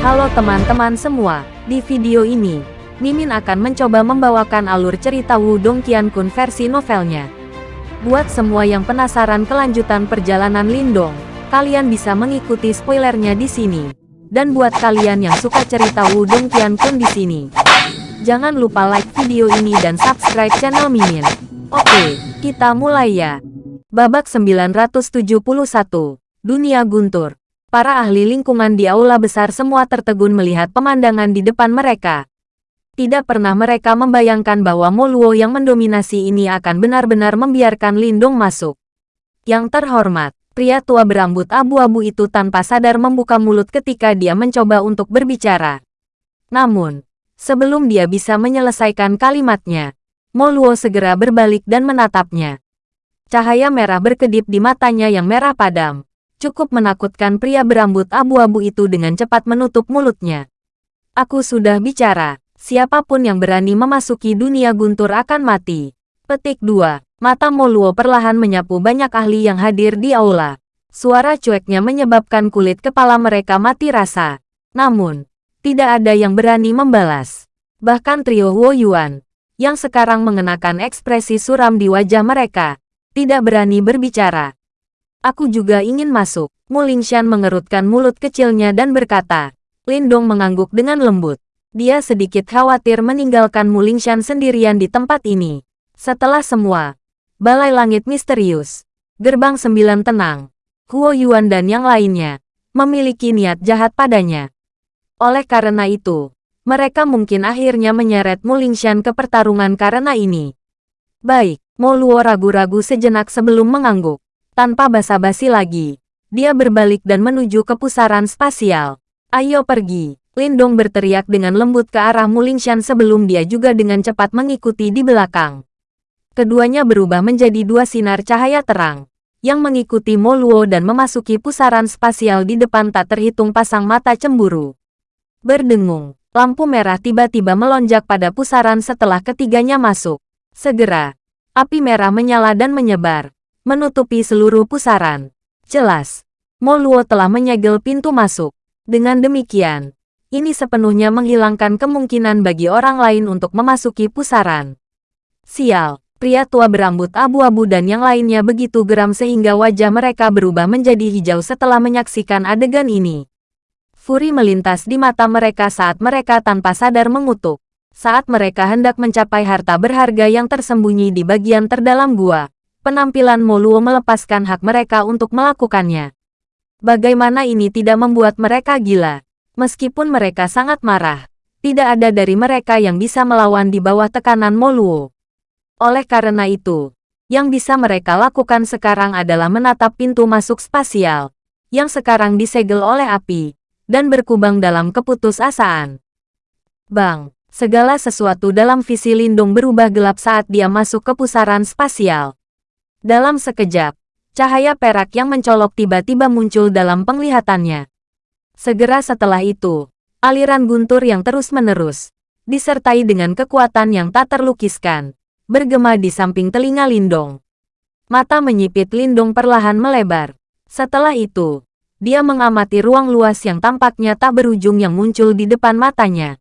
Halo teman-teman semua, di video ini, Mimin akan mencoba membawakan alur cerita Wudong Qiankun versi novelnya. Buat semua yang penasaran kelanjutan perjalanan Lindong, kalian bisa mengikuti spoilernya di sini. Dan buat kalian yang suka cerita Wudong Qiankun di sini, jangan lupa like video ini dan subscribe channel Mimin. Oke, kita mulai ya. Babak 971, Dunia Guntur. Para ahli lingkungan di aula besar semua tertegun melihat pemandangan di depan mereka. Tidak pernah mereka membayangkan bahwa Moluo yang mendominasi ini akan benar-benar membiarkan Lindong masuk. Yang terhormat, pria tua berambut abu-abu itu tanpa sadar membuka mulut ketika dia mencoba untuk berbicara. Namun, sebelum dia bisa menyelesaikan kalimatnya, Moluo segera berbalik dan menatapnya. Cahaya merah berkedip di matanya yang merah padam. Cukup menakutkan pria berambut abu-abu itu dengan cepat menutup mulutnya. Aku sudah bicara, Siapa pun yang berani memasuki dunia guntur akan mati. Petik 2. Mata Moluo perlahan menyapu banyak ahli yang hadir di aula. Suara cueknya menyebabkan kulit kepala mereka mati rasa. Namun, tidak ada yang berani membalas. Bahkan trio Huo Yuan, yang sekarang mengenakan ekspresi suram di wajah mereka, tidak berani berbicara. Aku juga ingin masuk. Mulingshan mengerutkan mulut kecilnya dan berkata. Lindong mengangguk dengan lembut. Dia sedikit khawatir meninggalkan Mulingshan sendirian di tempat ini. Setelah semua, balai langit misterius, gerbang sembilan tenang, Huo Yuan dan yang lainnya, memiliki niat jahat padanya. Oleh karena itu, mereka mungkin akhirnya menyeret Mulingshan ke pertarungan karena ini. Baik, Mo Luo ragu-ragu sejenak sebelum mengangguk. Tanpa basa-basi lagi, dia berbalik dan menuju ke pusaran spasial. Ayo pergi. Lindong berteriak dengan lembut ke arah Mulingshan sebelum dia juga dengan cepat mengikuti di belakang. Keduanya berubah menjadi dua sinar cahaya terang, yang mengikuti Mo Luo dan memasuki pusaran spasial di depan tak terhitung pasang mata cemburu. Berdengung, lampu merah tiba-tiba melonjak pada pusaran setelah ketiganya masuk. Segera, api merah menyala dan menyebar, menutupi seluruh pusaran. Jelas, Mo Luo telah menyegel pintu masuk. Dengan demikian, ini sepenuhnya menghilangkan kemungkinan bagi orang lain untuk memasuki pusaran. Sial, pria tua berambut abu-abu dan yang lainnya begitu geram sehingga wajah mereka berubah menjadi hijau setelah menyaksikan adegan ini. Furi melintas di mata mereka saat mereka tanpa sadar mengutuk. Saat mereka hendak mencapai harta berharga yang tersembunyi di bagian terdalam gua, penampilan Moluo melepaskan hak mereka untuk melakukannya. Bagaimana ini tidak membuat mereka gila? Meskipun mereka sangat marah, tidak ada dari mereka yang bisa melawan di bawah tekanan Moluo. Oleh karena itu, yang bisa mereka lakukan sekarang adalah menatap pintu masuk spasial, yang sekarang disegel oleh api, dan berkubang dalam keputusasaan. Bang, segala sesuatu dalam visi Lindung berubah gelap saat dia masuk ke pusaran spasial. Dalam sekejap, cahaya perak yang mencolok tiba-tiba muncul dalam penglihatannya. Segera setelah itu, aliran guntur yang terus-menerus, disertai dengan kekuatan yang tak terlukiskan, bergema di samping telinga Lindong. Mata menyipit Lindong perlahan melebar. Setelah itu, dia mengamati ruang luas yang tampaknya tak berujung yang muncul di depan matanya.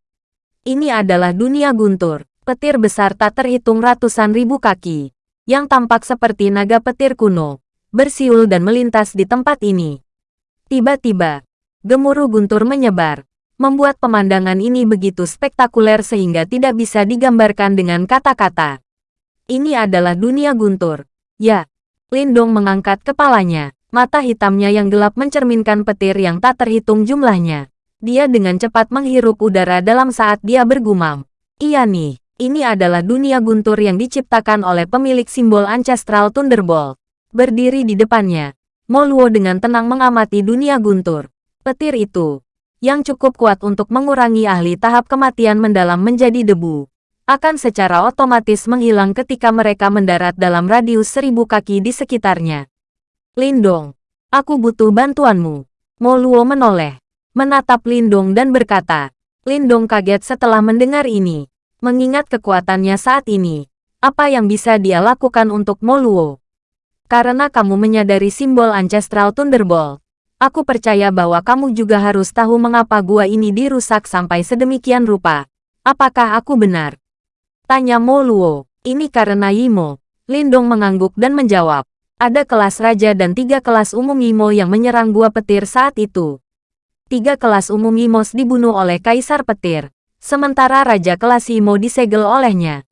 Ini adalah dunia guntur, petir besar tak terhitung ratusan ribu kaki, yang tampak seperti naga petir kuno, bersiul dan melintas di tempat ini. Tiba-tiba, Gemuruh guntur menyebar, membuat pemandangan ini begitu spektakuler sehingga tidak bisa digambarkan dengan kata-kata. Ini adalah dunia guntur. Ya, Lindong mengangkat kepalanya. Mata hitamnya yang gelap mencerminkan petir yang tak terhitung jumlahnya. Dia dengan cepat menghirup udara dalam saat dia bergumam. Iya nih, ini adalah dunia guntur yang diciptakan oleh pemilik simbol Ancestral Thunderbolt. Berdiri di depannya, Moluo dengan tenang mengamati dunia guntur. Petir itu, yang cukup kuat untuk mengurangi ahli tahap kematian mendalam menjadi debu, akan secara otomatis menghilang ketika mereka mendarat dalam radius seribu kaki di sekitarnya. Lindong, aku butuh bantuanmu. Moluo menoleh, menatap Lindong dan berkata, Lindong kaget setelah mendengar ini, mengingat kekuatannya saat ini. Apa yang bisa dia lakukan untuk Moluo? Karena kamu menyadari simbol Ancestral Thunderbolt, Aku percaya bahwa kamu juga harus tahu mengapa gua ini dirusak sampai sedemikian rupa. Apakah aku benar? Tanya Mo Luo. Ini karena Yimo. Lindong mengangguk dan menjawab. Ada kelas raja dan tiga kelas umum Yimo yang menyerang gua petir saat itu. Tiga kelas umum Yimos dibunuh oleh Kaisar Petir. Sementara Raja kelas Yimo disegel olehnya.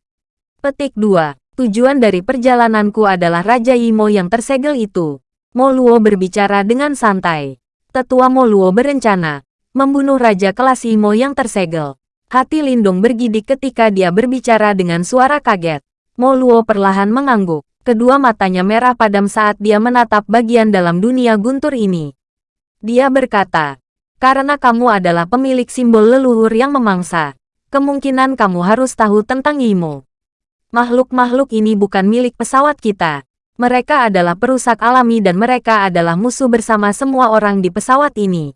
Petik 2. Tujuan dari perjalananku adalah Raja Yimo yang tersegel itu. Moluo berbicara dengan santai. Tetua Moluo berencana membunuh Raja kelas Imo yang tersegel. Hati Lindung bergidik ketika dia berbicara dengan suara kaget. Moluo perlahan mengangguk. Kedua matanya merah padam saat dia menatap bagian dalam dunia guntur ini. Dia berkata, karena kamu adalah pemilik simbol leluhur yang memangsa, kemungkinan kamu harus tahu tentang Imo. Makhluk-makhluk ini bukan milik pesawat kita. Mereka adalah perusak alami dan mereka adalah musuh bersama semua orang di pesawat ini.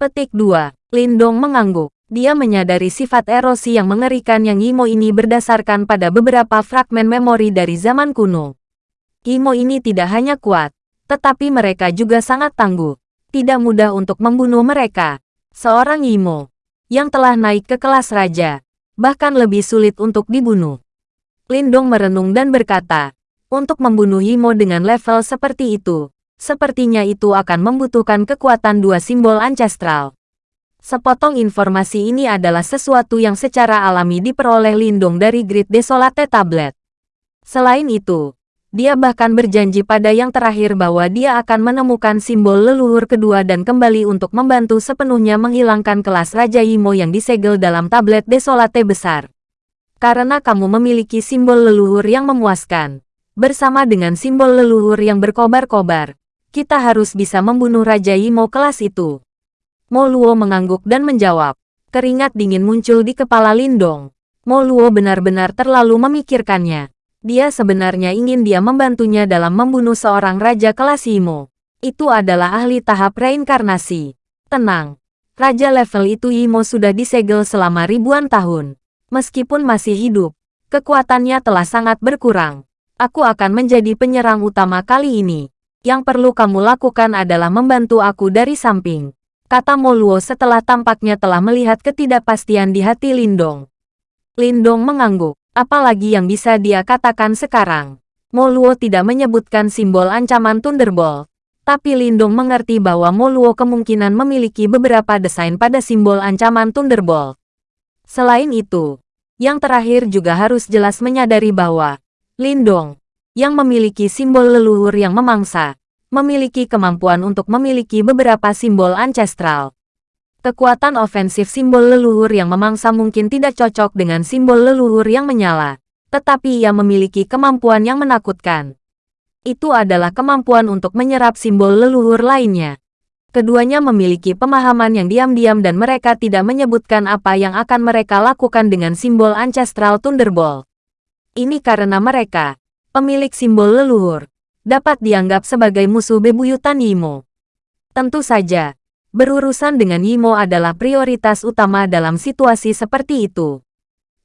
Petik 2. Lindong mengangguk. Dia menyadari sifat erosi yang mengerikan yang Imo ini berdasarkan pada beberapa fragmen memori dari zaman kuno. Imo ini tidak hanya kuat, tetapi mereka juga sangat tangguh. Tidak mudah untuk membunuh mereka. Seorang Imo yang telah naik ke kelas raja, bahkan lebih sulit untuk dibunuh. Lindong merenung dan berkata, untuk membunuh Yimo dengan level seperti itu, sepertinya itu akan membutuhkan kekuatan dua simbol ancestral. Sepotong informasi ini adalah sesuatu yang secara alami diperoleh Lindong dari Grid Desolate Tablet. Selain itu, dia bahkan berjanji pada yang terakhir bahwa dia akan menemukan simbol leluhur kedua dan kembali untuk membantu sepenuhnya menghilangkan kelas Raja Yimo yang disegel dalam tablet Desolate besar. Karena kamu memiliki simbol leluhur yang memuaskan, Bersama dengan simbol leluhur yang berkobar-kobar, kita harus bisa membunuh Raja Yimo kelas itu. Mo Luo mengangguk dan menjawab. Keringat dingin muncul di kepala Lindong. Mo Luo benar-benar terlalu memikirkannya. Dia sebenarnya ingin dia membantunya dalam membunuh seorang raja kelas Yimo. Itu adalah ahli tahap reinkarnasi. Tenang. Raja level itu Yimo sudah disegel selama ribuan tahun. Meskipun masih hidup, kekuatannya telah sangat berkurang aku akan menjadi penyerang utama kali ini. Yang perlu kamu lakukan adalah membantu aku dari samping. Kata Moluo setelah tampaknya telah melihat ketidakpastian di hati Lindong. Lindong mengangguk. Apalagi yang bisa dia katakan sekarang. Moluo tidak menyebutkan simbol ancaman Thunderbolt. Tapi Lindong mengerti bahwa Moluo kemungkinan memiliki beberapa desain pada simbol ancaman Thunderbolt. Selain itu, yang terakhir juga harus jelas menyadari bahwa Lindong, yang memiliki simbol leluhur yang memangsa, memiliki kemampuan untuk memiliki beberapa simbol ancestral. Kekuatan ofensif simbol leluhur yang memangsa mungkin tidak cocok dengan simbol leluhur yang menyala, tetapi ia memiliki kemampuan yang menakutkan. Itu adalah kemampuan untuk menyerap simbol leluhur lainnya. Keduanya memiliki pemahaman yang diam-diam dan mereka tidak menyebutkan apa yang akan mereka lakukan dengan simbol ancestral Thunderbolt. Ini karena mereka, pemilik simbol leluhur, dapat dianggap sebagai musuh bebuyutan Yimo. Tentu saja, berurusan dengan Yimo adalah prioritas utama dalam situasi seperti itu.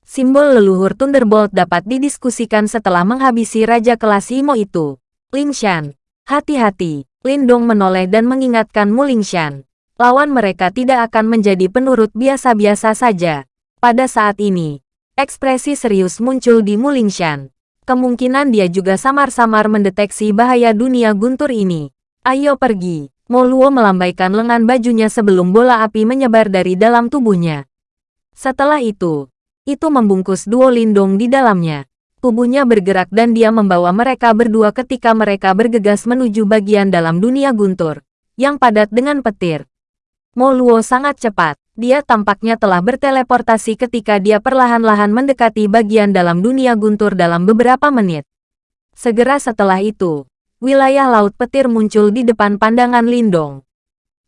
Simbol leluhur Thunderbolt dapat didiskusikan setelah menghabisi Raja kelas Yimo itu. Lingshan, hati-hati, Lindong menoleh dan mengingatkan Mu Lingshan. Lawan mereka tidak akan menjadi penurut biasa-biasa saja. Pada saat ini, Ekspresi serius muncul di Mulingshan. Kemungkinan dia juga samar-samar mendeteksi bahaya dunia guntur ini. Ayo pergi. Moluo melambaikan lengan bajunya sebelum bola api menyebar dari dalam tubuhnya. Setelah itu, itu membungkus duo lindung di dalamnya. Tubuhnya bergerak dan dia membawa mereka berdua ketika mereka bergegas menuju bagian dalam dunia guntur, yang padat dengan petir. Moluo sangat cepat. Dia tampaknya telah berteleportasi ketika dia perlahan-lahan mendekati bagian dalam dunia guntur dalam beberapa menit. Segera setelah itu, wilayah Laut Petir muncul di depan pandangan Lindong.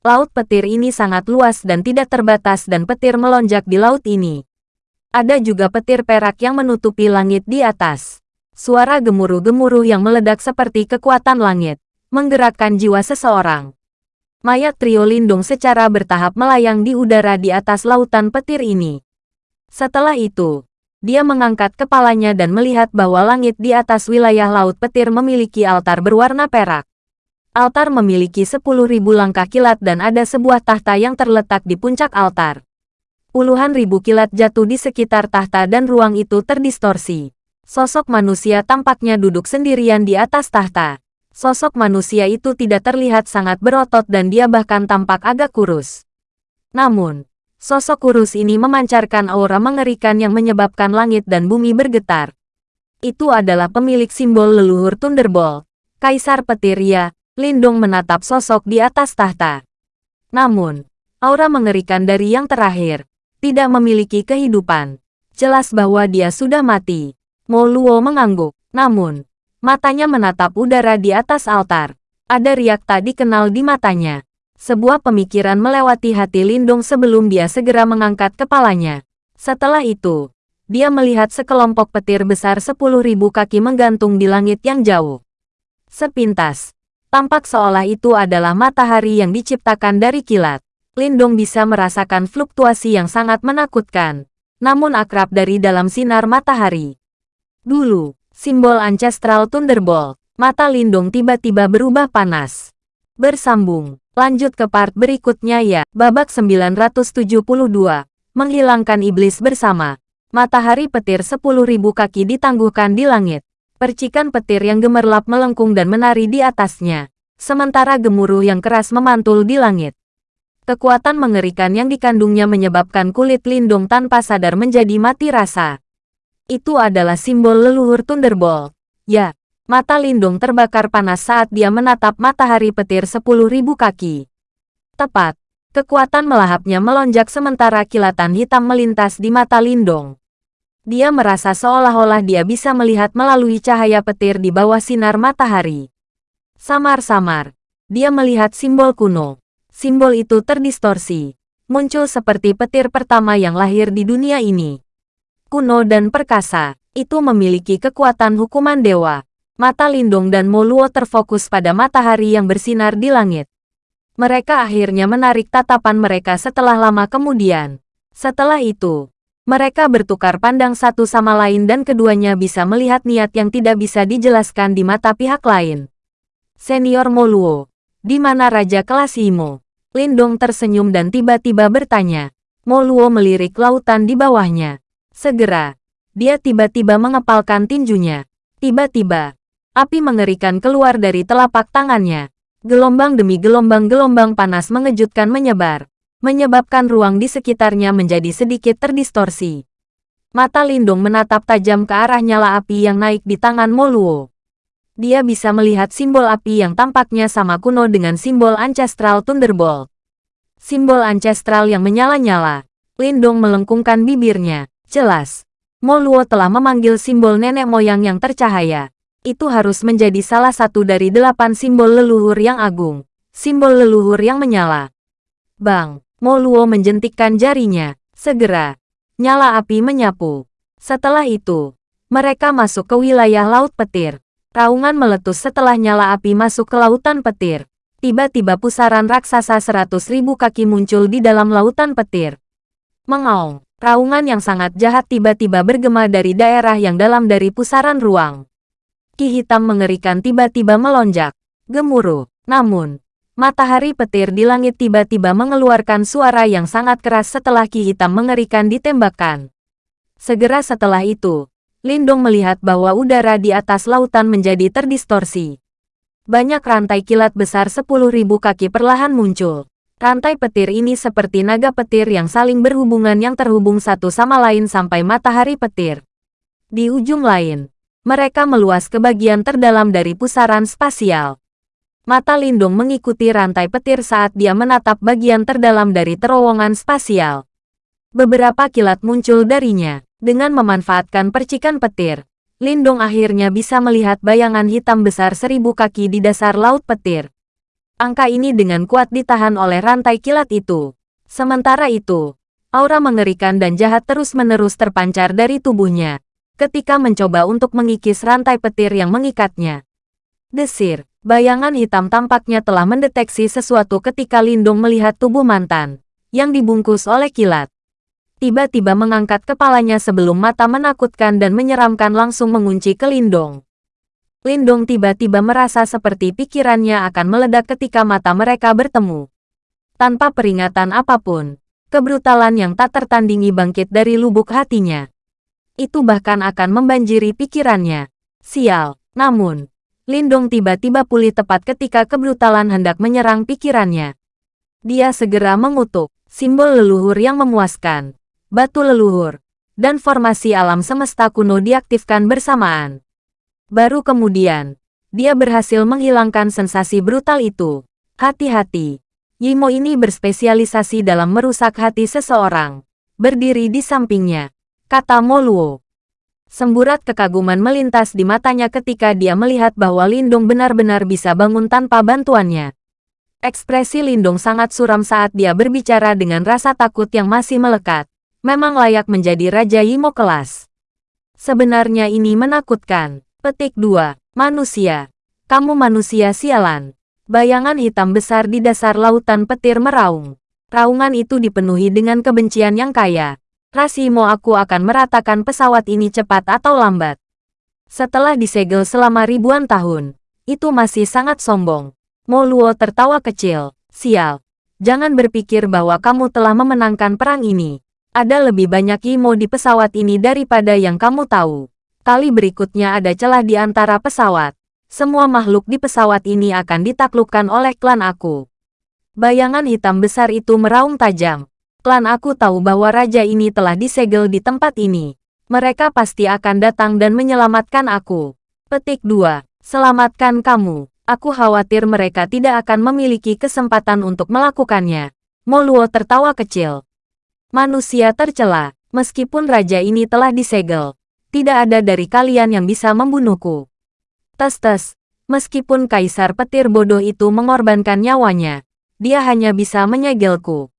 Laut Petir ini sangat luas dan tidak terbatas dan petir melonjak di laut ini. Ada juga petir perak yang menutupi langit di atas. Suara gemuruh-gemuruh yang meledak seperti kekuatan langit, menggerakkan jiwa seseorang. Mayat trio Lindung secara bertahap melayang di udara di atas lautan petir ini. Setelah itu, dia mengangkat kepalanya dan melihat bahwa langit di atas wilayah laut petir memiliki altar berwarna perak. Altar memiliki 10.000 langkah kilat dan ada sebuah tahta yang terletak di puncak altar. Puluhan ribu kilat jatuh di sekitar tahta dan ruang itu terdistorsi. Sosok manusia tampaknya duduk sendirian di atas tahta. Sosok manusia itu tidak terlihat sangat berotot dan dia bahkan tampak agak kurus. Namun, sosok kurus ini memancarkan aura mengerikan yang menyebabkan langit dan bumi bergetar. Itu adalah pemilik simbol leluhur Thunderbolt. Kaisar Petir ya, Lindong menatap sosok di atas tahta. Namun, aura mengerikan dari yang terakhir, tidak memiliki kehidupan. Jelas bahwa dia sudah mati. Mo Luo mengangguk. Namun, matanya menatap udara di atas altar. Ada riak tak dikenal di matanya. Sebuah pemikiran melewati hati Lindung sebelum dia segera mengangkat kepalanya. Setelah itu, dia melihat sekelompok petir besar sepuluh ribu kaki menggantung di langit yang jauh. Sepintas, tampak seolah itu adalah matahari yang diciptakan dari kilat. Lindong bisa merasakan fluktuasi yang sangat menakutkan, namun akrab dari dalam sinar matahari. Dulu, simbol Ancestral Thunderbolt, mata Lindong tiba-tiba berubah panas. Bersambung, lanjut ke part berikutnya ya, babak 972, menghilangkan iblis bersama. Matahari petir 10.000 kaki ditangguhkan di langit. Percikan petir yang gemerlap melengkung dan menari di atasnya. Sementara gemuruh yang keras memantul di langit. Kekuatan mengerikan yang dikandungnya menyebabkan kulit Lindung tanpa sadar menjadi mati rasa. Itu adalah simbol leluhur Thunderbolt. Ya, mata Lindung terbakar panas saat dia menatap matahari petir 10.000 kaki. Tepat, kekuatan melahapnya melonjak sementara kilatan hitam melintas di mata Lindung. Dia merasa seolah-olah dia bisa melihat melalui cahaya petir di bawah sinar matahari. Samar-samar, dia melihat simbol kuno simbol itu terdistorsi. Muncul seperti petir pertama yang lahir di dunia ini. Kuno dan perkasa, itu memiliki kekuatan hukuman dewa. Mata Lindung dan Moluo terfokus pada matahari yang bersinar di langit. Mereka akhirnya menarik tatapan mereka setelah lama kemudian. Setelah itu, mereka bertukar pandang satu sama lain dan keduanya bisa melihat niat yang tidak bisa dijelaskan di mata pihak lain. Senior Moluo, di mana Raja kelas Imo? Lindong tersenyum dan tiba-tiba bertanya. Moluo melirik lautan di bawahnya. Segera, dia tiba-tiba mengepalkan tinjunya. Tiba-tiba, api mengerikan keluar dari telapak tangannya. Gelombang demi gelombang-gelombang panas mengejutkan menyebar, menyebabkan ruang di sekitarnya menjadi sedikit terdistorsi. Mata Lindung menatap tajam ke arah nyala api yang naik di tangan Moluo dia bisa melihat simbol api yang tampaknya sama kuno dengan simbol Ancestral Thunderbolt. Simbol Ancestral yang menyala-nyala. Lindong melengkungkan bibirnya. Jelas. Moluo telah memanggil simbol nenek moyang yang tercahaya. Itu harus menjadi salah satu dari delapan simbol leluhur yang agung. Simbol leluhur yang menyala. Bang, Moluo menjentikkan jarinya. Segera, nyala api menyapu. Setelah itu, mereka masuk ke wilayah Laut Petir. Raungan meletus setelah nyala api masuk ke lautan petir. Tiba-tiba pusaran raksasa seratus ribu kaki muncul di dalam lautan petir. Mengaung, raungan yang sangat jahat tiba-tiba bergema dari daerah yang dalam dari pusaran ruang. Ki hitam mengerikan tiba-tiba melonjak. Gemuruh. Namun, matahari petir di langit tiba-tiba mengeluarkan suara yang sangat keras setelah ki hitam mengerikan ditembakkan. Segera setelah itu, Lindong melihat bahwa udara di atas lautan menjadi terdistorsi. Banyak rantai kilat besar 10.000 kaki perlahan muncul. Rantai petir ini seperti naga petir yang saling berhubungan yang terhubung satu sama lain sampai matahari petir. Di ujung lain, mereka meluas ke bagian terdalam dari pusaran spasial. Mata Lindung mengikuti rantai petir saat dia menatap bagian terdalam dari terowongan spasial. Beberapa kilat muncul darinya. Dengan memanfaatkan percikan petir, Lindong akhirnya bisa melihat bayangan hitam besar seribu kaki di dasar laut petir. Angka ini dengan kuat ditahan oleh rantai kilat itu. Sementara itu, aura mengerikan dan jahat terus-menerus terpancar dari tubuhnya ketika mencoba untuk mengikis rantai petir yang mengikatnya. Desir, bayangan hitam tampaknya telah mendeteksi sesuatu ketika Lindung melihat tubuh mantan yang dibungkus oleh kilat tiba-tiba mengangkat kepalanya sebelum mata menakutkan dan menyeramkan langsung mengunci ke Lindong. Lindong tiba-tiba merasa seperti pikirannya akan meledak ketika mata mereka bertemu. Tanpa peringatan apa pun, kebrutalan yang tak tertandingi bangkit dari lubuk hatinya. Itu bahkan akan membanjiri pikirannya. Sial, namun, Lindong tiba-tiba pulih tepat ketika kebrutalan hendak menyerang pikirannya. Dia segera mengutuk, simbol leluhur yang memuaskan, batu leluhur, dan formasi alam semesta kuno diaktifkan bersamaan. Baru kemudian, dia berhasil menghilangkan sensasi brutal itu. Hati-hati, Yimo ini berspesialisasi dalam merusak hati seseorang. Berdiri di sampingnya, kata Moluo. Semburat kekaguman melintas di matanya ketika dia melihat bahwa Lindung benar-benar bisa bangun tanpa bantuannya. Ekspresi Lindung sangat suram saat dia berbicara dengan rasa takut yang masih melekat. Memang layak menjadi Raja Yimo kelas. Sebenarnya ini menakutkan. Petik 2. Manusia. Kamu manusia sialan. Bayangan hitam besar di dasar lautan petir meraung. Raungan itu dipenuhi dengan kebencian yang kaya. Rasimo aku akan meratakan pesawat ini cepat atau lambat. Setelah disegel selama ribuan tahun, itu masih sangat sombong. Moluo tertawa kecil. Sial. Jangan berpikir bahwa kamu telah memenangkan perang ini. Ada lebih banyak Imo di pesawat ini daripada yang kamu tahu. Kali berikutnya ada celah di antara pesawat. Semua makhluk di pesawat ini akan ditaklukkan oleh klan aku. Bayangan hitam besar itu meraung tajam. Klan aku tahu bahwa raja ini telah disegel di tempat ini. Mereka pasti akan datang dan menyelamatkan aku. Petik 2. Selamatkan kamu. Aku khawatir mereka tidak akan memiliki kesempatan untuk melakukannya. Moluo tertawa kecil. Manusia tercela. Meskipun raja ini telah disegel, tidak ada dari kalian yang bisa membunuhku. Tes-tes, meskipun kaisar petir bodoh itu mengorbankan nyawanya, dia hanya bisa menyegelku.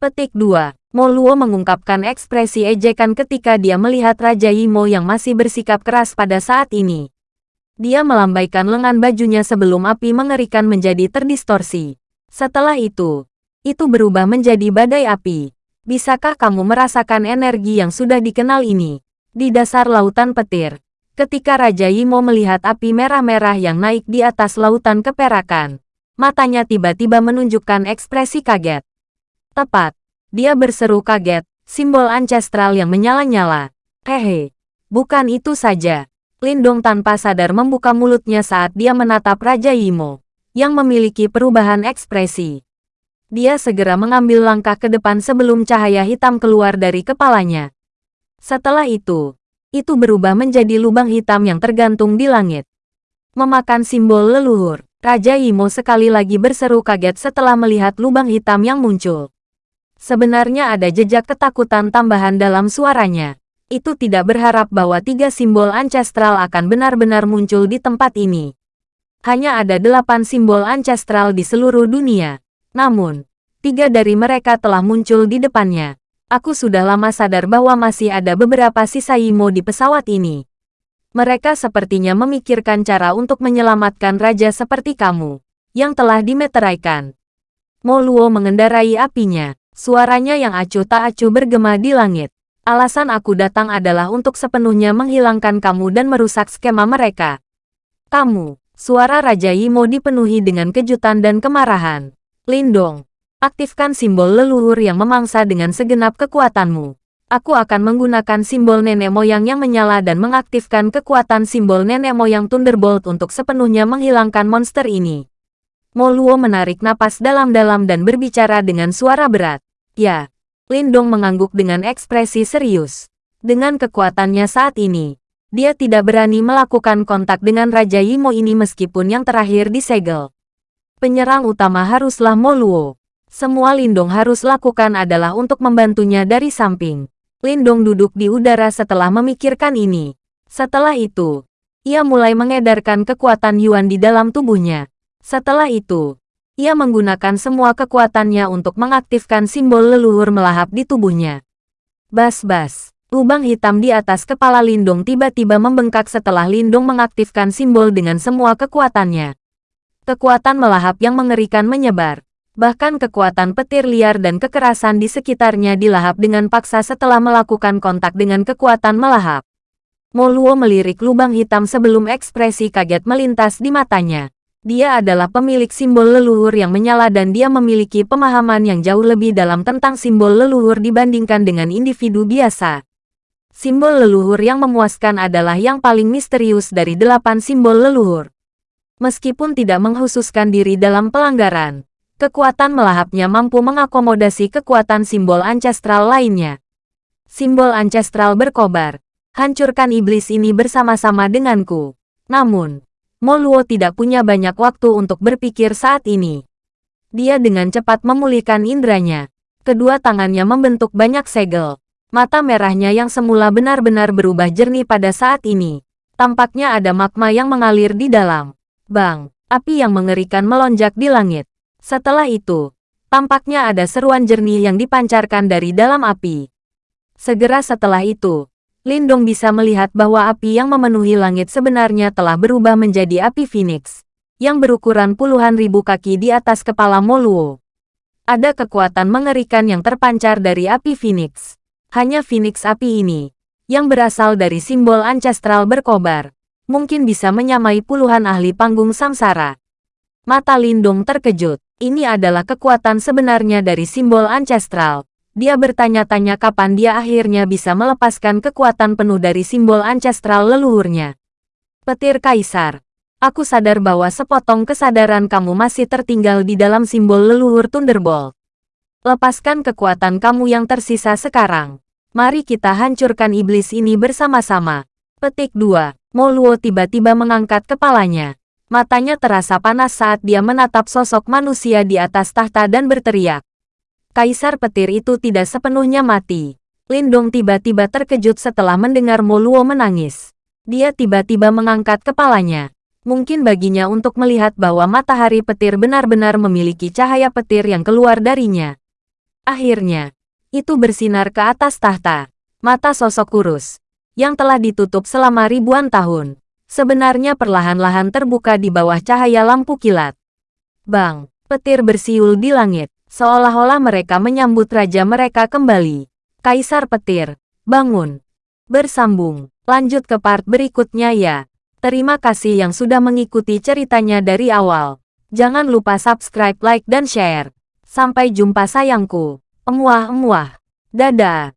Petik 2. Moluo mengungkapkan ekspresi ejekan ketika dia melihat Raja Yimo yang masih bersikap keras pada saat ini. Dia melambaikan lengan bajunya sebelum api mengerikan menjadi terdistorsi. Setelah itu, itu berubah menjadi badai api. Bisakah kamu merasakan energi yang sudah dikenal ini? Di dasar lautan petir, ketika Raja Yimo melihat api merah-merah yang naik di atas lautan keperakan, matanya tiba-tiba menunjukkan ekspresi kaget. Tepat, dia berseru kaget, simbol ancestral yang menyala-nyala. Hehe, bukan itu saja. Lindong tanpa sadar membuka mulutnya saat dia menatap Raja Yimo, yang memiliki perubahan ekspresi. Dia segera mengambil langkah ke depan sebelum cahaya hitam keluar dari kepalanya. Setelah itu, itu berubah menjadi lubang hitam yang tergantung di langit. Memakan simbol leluhur, Raja Imo sekali lagi berseru kaget setelah melihat lubang hitam yang muncul. Sebenarnya ada jejak ketakutan tambahan dalam suaranya. Itu tidak berharap bahwa tiga simbol ancestral akan benar-benar muncul di tempat ini. Hanya ada delapan simbol ancestral di seluruh dunia. Namun, tiga dari mereka telah muncul di depannya. Aku sudah lama sadar bahwa masih ada beberapa sisa Yimo di pesawat ini. Mereka sepertinya memikirkan cara untuk menyelamatkan raja seperti kamu, yang telah dimeteraikan. Moluo mengendarai apinya, suaranya yang acuh tak acuh bergema di langit. Alasan aku datang adalah untuk sepenuhnya menghilangkan kamu dan merusak skema mereka. Kamu, suara Raja Yimo dipenuhi dengan kejutan dan kemarahan. Lindong, Aktifkan simbol leluhur yang memangsa dengan segenap kekuatanmu. Aku akan menggunakan simbol nenek moyang yang menyala dan mengaktifkan kekuatan simbol nenek moyang Thunderbolt untuk sepenuhnya menghilangkan monster ini. Moluo menarik napas dalam-dalam dan berbicara dengan suara berat. Ya, Lindong mengangguk dengan ekspresi serius. Dengan kekuatannya saat ini, dia tidak berani melakukan kontak dengan Raja Yimo ini meskipun yang terakhir disegel. Penyerang utama haruslah Moluo. Semua Lindong harus lakukan adalah untuk membantunya dari samping. Lindong duduk di udara setelah memikirkan ini. Setelah itu, ia mulai mengedarkan kekuatan Yuan di dalam tubuhnya. Setelah itu, ia menggunakan semua kekuatannya untuk mengaktifkan simbol leluhur melahap di tubuhnya. Bas-bas, lubang hitam di atas kepala Lindong tiba-tiba membengkak setelah Lindong mengaktifkan simbol dengan semua kekuatannya. Kekuatan melahap yang mengerikan menyebar. Bahkan kekuatan petir liar dan kekerasan di sekitarnya dilahap dengan paksa setelah melakukan kontak dengan kekuatan melahap. Moluo melirik lubang hitam sebelum ekspresi kaget melintas di matanya. Dia adalah pemilik simbol leluhur yang menyala dan dia memiliki pemahaman yang jauh lebih dalam tentang simbol leluhur dibandingkan dengan individu biasa. Simbol leluhur yang memuaskan adalah yang paling misterius dari delapan simbol leluhur. Meskipun tidak menghususkan diri dalam pelanggaran, kekuatan melahapnya mampu mengakomodasi kekuatan simbol ancestral lainnya. Simbol ancestral berkobar. Hancurkan iblis ini bersama-sama denganku. Namun, Moluo tidak punya banyak waktu untuk berpikir saat ini. Dia dengan cepat memulihkan indranya. Kedua tangannya membentuk banyak segel. Mata merahnya yang semula benar-benar berubah jernih pada saat ini. Tampaknya ada magma yang mengalir di dalam. Bang, api yang mengerikan melonjak di langit. Setelah itu, tampaknya ada seruan jernih yang dipancarkan dari dalam api. Segera setelah itu, Lindong bisa melihat bahwa api yang memenuhi langit sebenarnya telah berubah menjadi api Phoenix, yang berukuran puluhan ribu kaki di atas kepala Moluo. Ada kekuatan mengerikan yang terpancar dari api Phoenix. Hanya Phoenix api ini, yang berasal dari simbol ancestral berkobar, mungkin bisa menyamai puluhan ahli panggung samsara. Mata Lindung terkejut. Ini adalah kekuatan sebenarnya dari simbol ancestral. Dia bertanya-tanya kapan dia akhirnya bisa melepaskan kekuatan penuh dari simbol ancestral leluhurnya. Petir Kaisar. Aku sadar bahwa sepotong kesadaran kamu masih tertinggal di dalam simbol leluhur Thunderbolt. Lepaskan kekuatan kamu yang tersisa sekarang. Mari kita hancurkan iblis ini bersama-sama. Petik 2. Moluo tiba-tiba mengangkat kepalanya. Matanya terasa panas saat dia menatap sosok manusia di atas tahta dan berteriak. Kaisar petir itu tidak sepenuhnya mati. Lindong tiba-tiba terkejut setelah mendengar Moluo menangis. Dia tiba-tiba mengangkat kepalanya. Mungkin baginya untuk melihat bahwa matahari petir benar-benar memiliki cahaya petir yang keluar darinya. Akhirnya, itu bersinar ke atas tahta. Mata sosok kurus, yang telah ditutup selama ribuan tahun, sebenarnya perlahan-lahan terbuka di bawah cahaya lampu kilat. Bang, petir bersiul di langit, seolah-olah mereka menyambut raja mereka kembali. Kaisar petir, bangun. Bersambung, lanjut ke part berikutnya ya. Terima kasih yang sudah mengikuti ceritanya dari awal. Jangan lupa subscribe, like, dan share. Sampai jumpa sayangku. Emuah-emuah. Dadah.